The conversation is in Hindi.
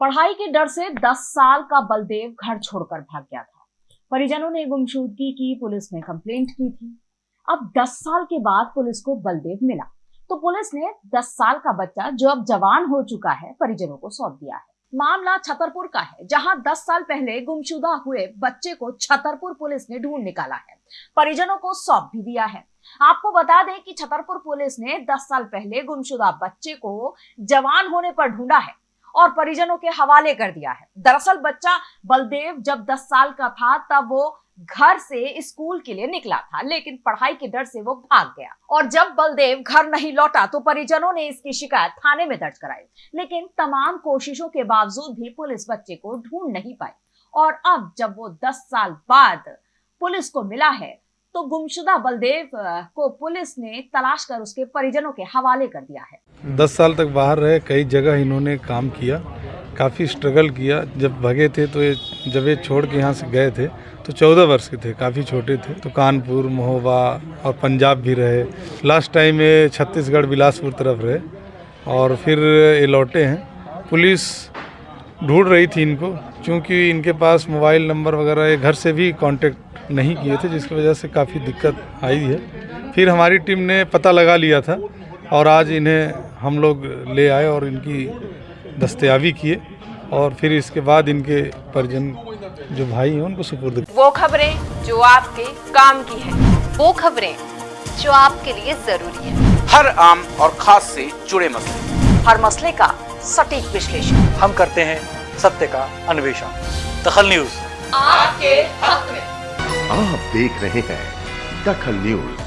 पढ़ाई के डर से 10 साल का बलदेव घर छोड़कर भाग गया था। परिजनों ने गुमशुदगी की, पुलिस में कंप्लेंट की थी। अब 10 साल के बाद पुलिस को बलदेव मिला। तो पुलिस ने 10 साल का बच्चा जो अब जवान हो चुका है, परिजनों को सौंप दिया है। मामला छतरपुर का है, जहाँ 10 साल पहले गुमशुदा हुए बच्चे को छतरपुर पुलिस ने ढूंढ निकाला है। परिजनों को सौंप भी दिया है। आपको बता दें कि छतरपुर पुलिस ने 10 साल पहले गुमशुदा बच्चे को जवान होने पर ढूंढा है। और परिजनों के हवाले कर दिया है। दरअसल बच्चा बलदेव जब 10 साल का था, तब वो घर से स्कूल के लिए निकला था, लेकिन पढ़ाई के डर से वो भाग गया। और जब बलदेव घर नहीं लौटा तो परिजनों ने इसकी शिकायत थाने में दर्ज कराई। लेकिन तमाम कोशिशों के बावजूद भी पुलिस बच्चे को ढूंढ नहीं पाई। और अब जब वो 10 साल बाद पुलिस को मिला है तो गुमशुदा बलदेव को पुलिस ने तलाश कर उसके परिजनों के हवाले कर दिया है। दस साल तक बाहर रहे, कई जगह इन्होंने काम किया, काफ़ी स्ट्रगल किया। जब भगे थे तो ये, जब ये छोड़ के यहाँ से गए थे तो चौदह वर्ष के थे, काफ़ी छोटे थे। तो कानपुर, महोबा और पंजाब भी रहे। लास्ट टाइम ये छत्तीसगढ़ बिलासपुर तरफ़ रहे और फिर ये लौटे हैं। पुलिस ढूंढ रही थी इनको क्योंकि इनके पास मोबाइल नंबर वगैरह ये घर से भी कांटेक्ट नहीं किए थे जिसकी वजह से काफ़ी दिक्कत आई है। फिर हमारी टीम ने पता लगा लिया था और आज इन्हें हम लोग ले आए और इनकी दस्तयाबी किए और फिर इसके बाद इनके परिजन जो भाई हैं उनको सुपुर्द वो खबरें जो आपके काम की है वो खबरें जो आपके लिए ज़रूरी है। हर आम और खास से जुड़े मसले। हर मसले का सटीक विश्लेषण। हम करते हैं सत्य का अन्वेषण। दखल न्यूज़। आपके हक में। आप देख रहे हैं दखल न्यूज़।